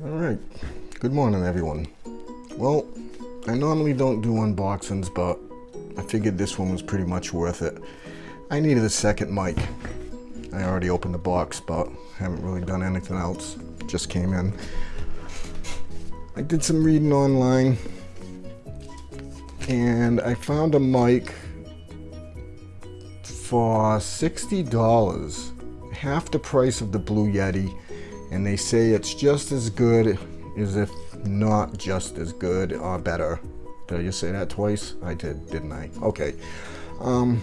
All right, good morning everyone. Well, I normally don't do unboxings, but I figured this one was pretty much worth it. I needed a second mic. I already opened the box, but haven't really done anything else. Just came in. I did some reading online and I found a mic for $60, half the price of the Blue Yeti, and they say it's just as good as if not just as good or better. Did I just say that twice? I did, didn't I? Okay. Um,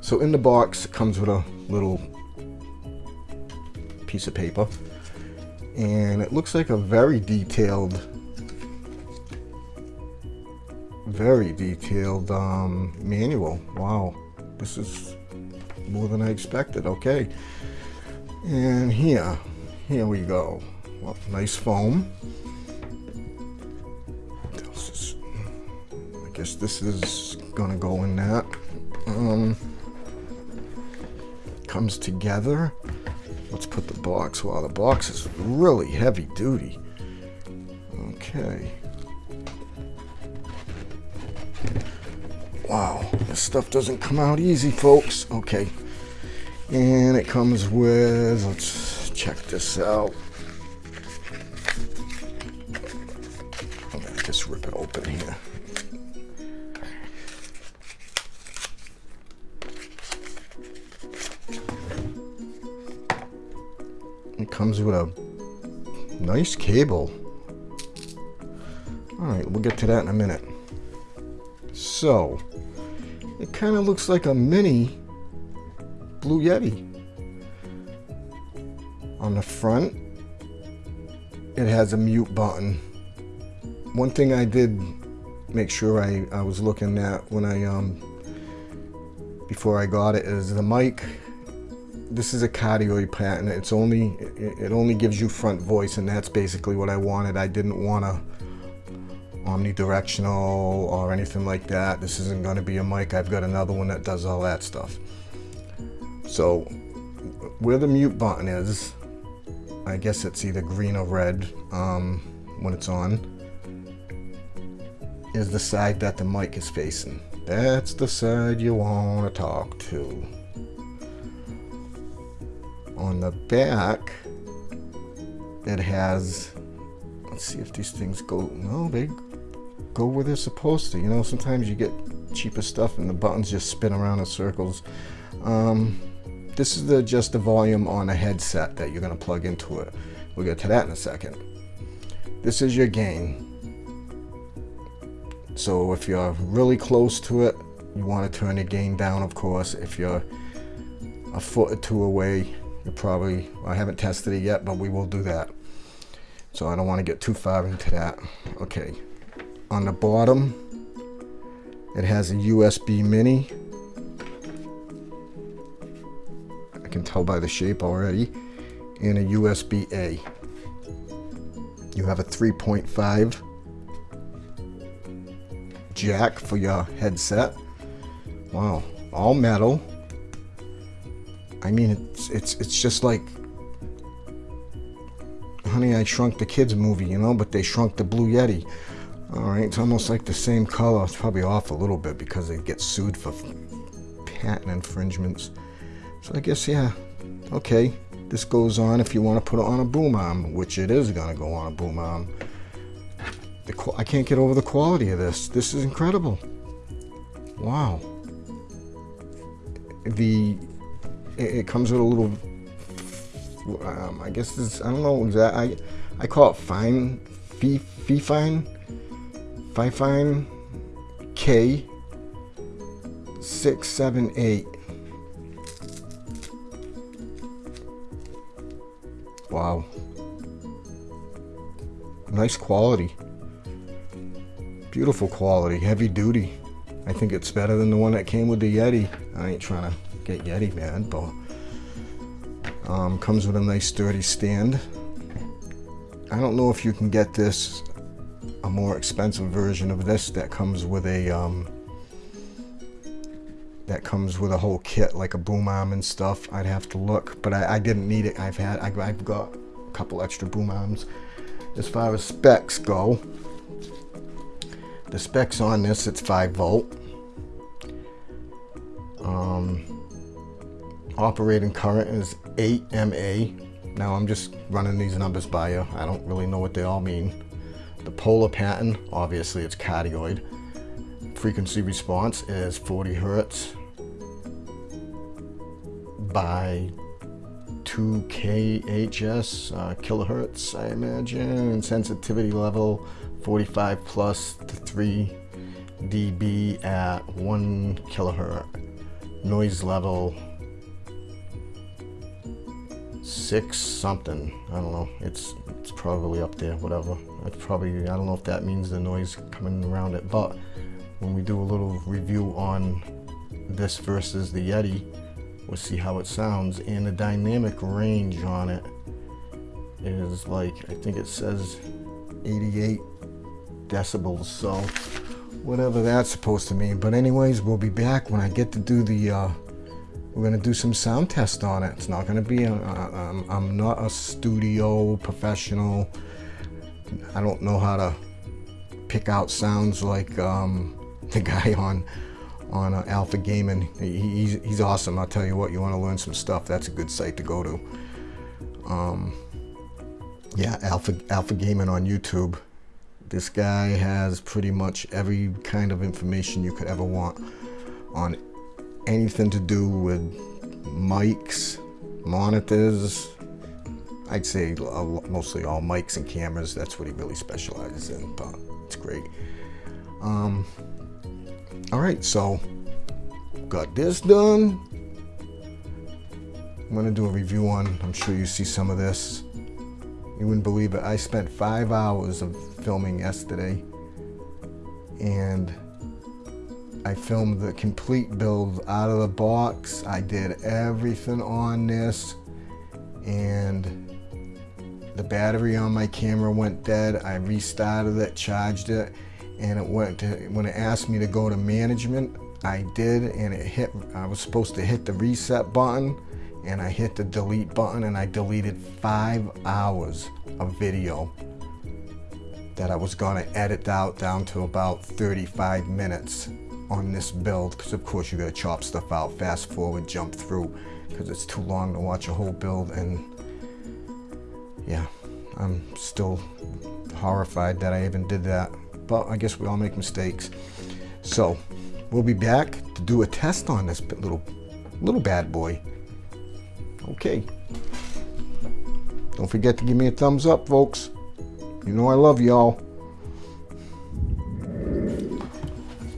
so in the box it comes with a little piece of paper and it looks like a very detailed very detailed um, manual wow this is more than I expected okay and here here we go. Well, nice foam. I guess this is gonna go in that. Um, comes together. Let's put the box wow the box is really heavy duty. Okay. Wow, this stuff doesn't come out easy, folks. Okay. And it comes with, let's check this out. I'm to just rip it open here. It comes with a nice cable. All right, we'll get to that in a minute. So, it kind of looks like a mini Blue Yeti. On the front, it has a mute button. One thing I did make sure I, I was looking at when I, um, before I got it is the mic. This is a cardioid pattern. It's only, it, only gives you front voice and that's basically what I wanted. I didn't want to omnidirectional or anything like that. This isn't going to be a mic. I've got another one that does all that stuff. So where the mute button is, I guess it's either green or red um, when it's on, is the side that the mic is facing. That's the side you want to talk to. On the back, it has let's see if these things go no they go where they're supposed to. You know, sometimes you get cheaper stuff and the buttons just spin around in circles. Um, this is the just the volume on a headset that you're going to plug into it. We'll get to that in a second. This is your gain. So if you're really close to it, you want to turn the gain down, of course. If you're a foot or two away, you probably, I haven't tested it yet, but we will do that. So I don't want to get too far into that. Okay, on the bottom it has a USB mini can tell by the shape already and a USB A you have a 3.5 jack for your headset wow all metal I mean it's it's it's just like honey I shrunk the kids movie you know but they shrunk the blue yeti all right, it's almost like the same color. It's probably off a little bit because they get sued for patent infringements. So I guess, yeah, okay. This goes on if you want to put it on a boom arm, which it is going to go on a boom arm. The, I can't get over the quality of this. This is incredible. Wow. The it, it comes with a little. Um, I guess this. I don't know exactly. I I call it fine, fee, fee fine Fifine K 678. Wow. Nice quality. Beautiful quality, heavy duty. I think it's better than the one that came with the Yeti. I ain't trying to get Yeti mad, but um, comes with a nice sturdy stand. I don't know if you can get this a more expensive version of this that comes with a um, that comes with a whole kit like a boom arm and stuff I'd have to look but I, I didn't need it I've had I, I've got a couple extra boom arms. As far as specs go, the specs on this, it's 5 volt. Um, operating current is 8 MA. Now I'm just running these numbers by you. I don't really know what they all mean. The polar pattern, obviously it's cardioid. Frequency response is 40 hertz by 2 kHz uh, kilohertz, I imagine, sensitivity level 45 plus to 3 dB at 1 kilohertz. Noise level 6 something. I don't know. It's it's probably up there, whatever. It's probably, I don't know if that means the noise coming around it, but when we do a little review on this versus the Yeti, we'll see how it sounds. And the dynamic range on it is like, I think it says 88 decibels, so whatever that's supposed to mean. But anyways, we'll be back when I get to do the, uh, we're gonna do some sound test on it. It's not gonna be, a, a, I'm, I'm not a studio professional. I don't know how to pick out sounds like um, the guy on on uh, Alpha Gaming. He, he's, he's awesome. I'll tell you what, you want to learn some stuff, that's a good site to go to. Um, yeah, Alpha, Alpha Gaming on YouTube. This guy has pretty much every kind of information you could ever want on anything to do with mics, monitors. I'd say mostly all mics and cameras. That's what he really specializes in, but it's great. Um, all right, so got this done. I'm gonna do a review on, I'm sure you see some of this. You wouldn't believe it. I spent five hours of filming yesterday and I filmed the complete build out of the box. I did everything on this and the battery on my camera went dead. I restarted it, charged it, and it went to, when it asked me to go to management, I did and it hit, I was supposed to hit the reset button and I hit the delete button and I deleted five hours of video that I was going to edit out down to about 35 minutes on this build because of course you got to chop stuff out, fast forward, jump through because it's too long to watch a whole build and yeah, I'm still horrified that I even did that. But I guess we all make mistakes. So we'll be back to do a test on this little little bad boy. Okay. Don't forget to give me a thumbs up, folks. You know I love y'all.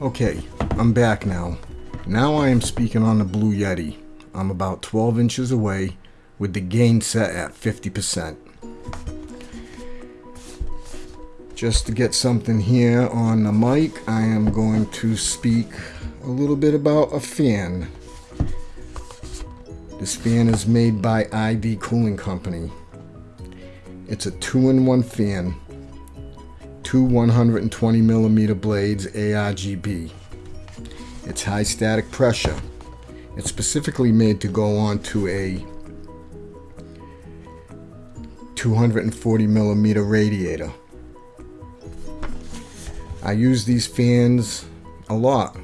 Okay, I'm back now. Now I am speaking on the Blue Yeti. I'm about 12 inches away with the gain set at 50%. Just to get something here on the mic, I am going to speak a little bit about a fan. This fan is made by ID Cooling Company. It's a two-in-one fan. Two 120 millimeter blades ARGB. It's high static pressure. It's specifically made to go onto a 240 millimeter radiator. I use these fans a lot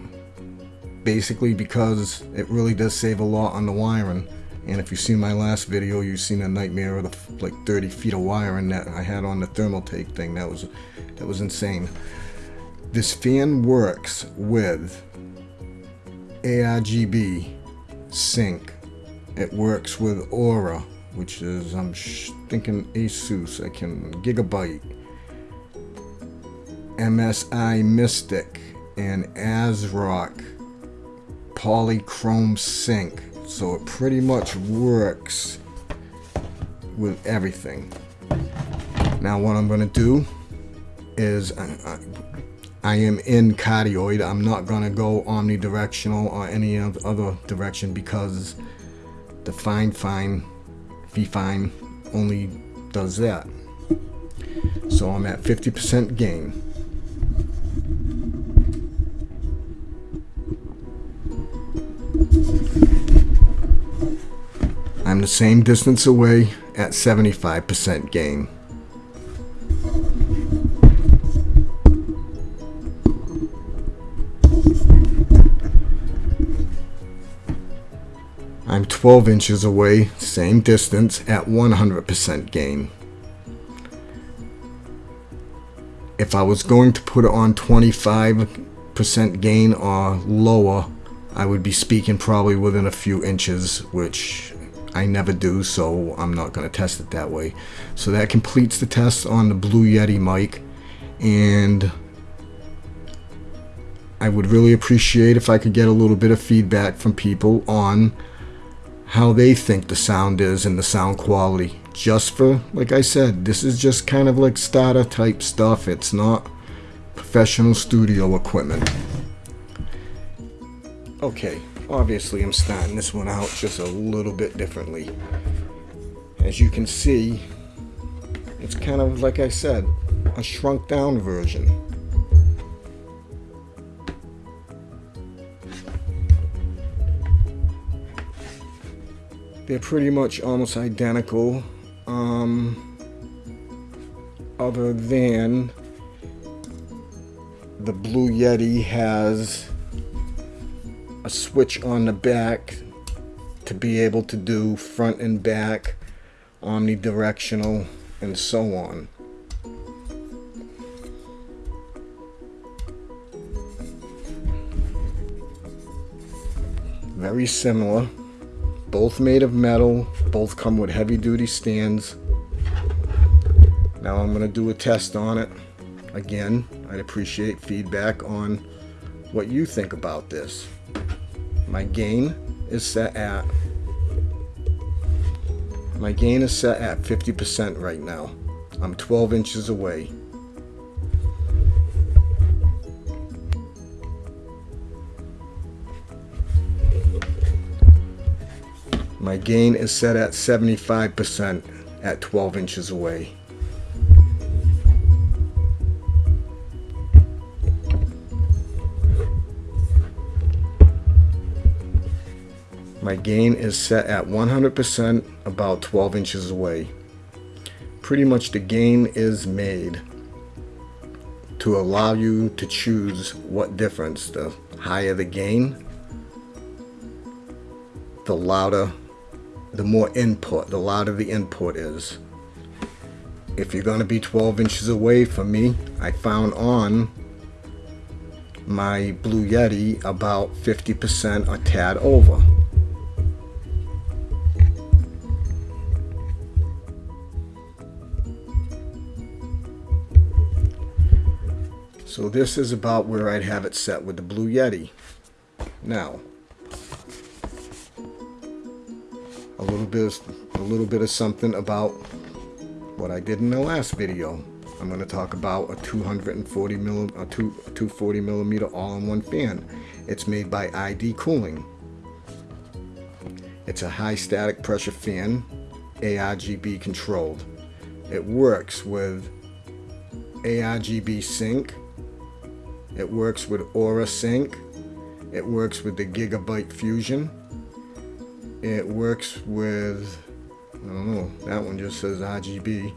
basically because it really does save a lot on the wiring. And if you've seen my last video you've seen a nightmare of the like 30 feet of wiring that I had on the Thermaltake thing. That was that was insane. This fan works with ARGB sync. It works with Aura which is I'm thinking Asus. I can Gigabyte MSI Mystic and ASRock polychrome sync. So it pretty much works with everything. Now what I'm gonna do is I, I, I am in cardioid. I'm not gonna go omnidirectional or any other direction because the fine fine V fine only does that. So I'm at 50% gain The same distance away at 75% gain. I'm 12 inches away, same distance, at 100% gain. If I was going to put it on 25% gain or lower, I would be speaking probably within a few inches, which I never do, so I'm not going to test it that way. So that completes the test on the Blue Yeti mic, and I would really appreciate if I could get a little bit of feedback from people on how they think the sound is and the sound quality. Just for, like I said, this is just kind of like starter type stuff. It's not professional studio equipment. Okay, obviously I'm starting this one out just a little bit differently. As you can see, it's kind of, like I said, a shrunk down version. they're pretty much almost identical um, other than the Blue Yeti has a switch on the back to be able to do front and back omnidirectional and so on very similar both made of metal, both come with heavy duty stands. Now I'm going to do a test on it. Again, I'd appreciate feedback on what you think about this. My gain is set at my gain is set at 50% right now. I'm 12 inches away. My gain is set at 75% at 12 inches away. My gain is set at 100% about 12 inches away. Pretty much the gain is made to allow you to choose what difference. The higher the gain, the louder the more input, the louder the input is. If you're going to be 12 inches away from me, I found on my Blue Yeti about 50% a tad over. So this is about where I'd have it set with the Blue Yeti. Now, a little bit of, a little bit of something about what I did in the last video. I'm going to talk about a 240 milli, a, two, a 240 millimeter all-in-one fan. It's made by ID Cooling. It's a high static pressure fan, ARGB controlled. It works with ARGB sync. It works with Aura sync. It works with the Gigabyte Fusion it works with, I don't know, that one just says RGB.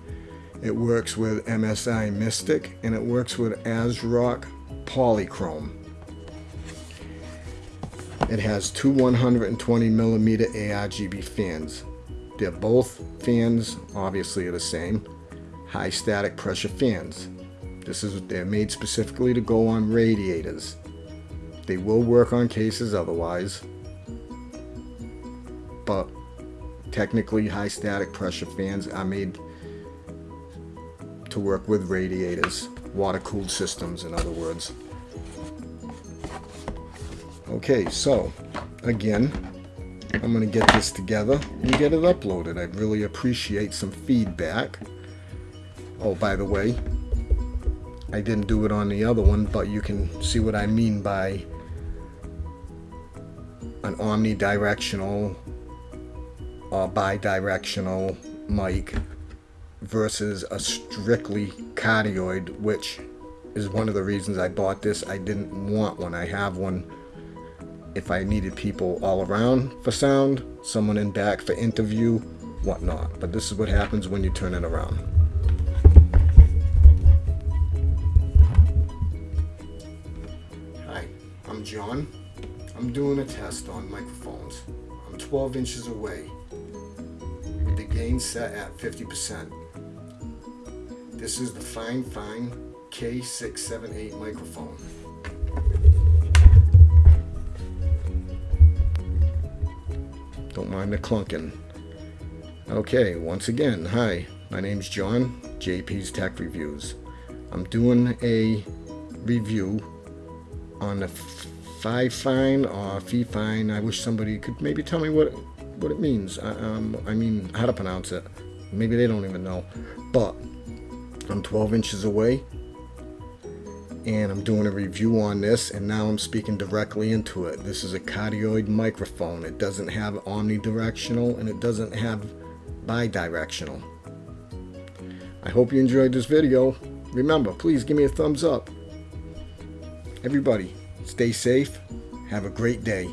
It works with MSI Mystic and it works with ASRock Polychrome. It has two 120 millimeter ARGB fans. They're both fans, obviously are the same, high static pressure fans. This is they're made specifically to go on radiators. They will work on cases otherwise, but technically high static pressure fans are made to work with radiators, water cooled systems in other words. Okay, so again, I'm going to get this together and get it uploaded. I'd really appreciate some feedback. Oh, by the way, I didn't do it on the other one, but you can see what I mean by an omnidirectional or bidirectional mic versus a strictly cardioid, which is one of the reasons I bought this. I didn't want one. I have one if I needed people all around for sound, someone in back for interview, whatnot. But this is what happens when you turn it around. John. I'm doing a test on microphones. I'm 12 inches away with the gain set at 50%. This is the Fine Fine K678 microphone. Don't mind the clunking. Okay, once again, hi, my name's John, JP's Tech Reviews. I'm doing a review on the Five Fine or Fee Fine. I wish somebody could maybe tell me what what it means. I, um, I mean, how to pronounce it. Maybe they don't even know. But I'm 12 inches away and I'm doing a review on this and now I'm speaking directly into it. This is a cardioid microphone. It doesn't have omnidirectional and it doesn't have bidirectional. I hope you enjoyed this video. Remember, please give me a thumbs up. Everybody, stay safe. Have a great day.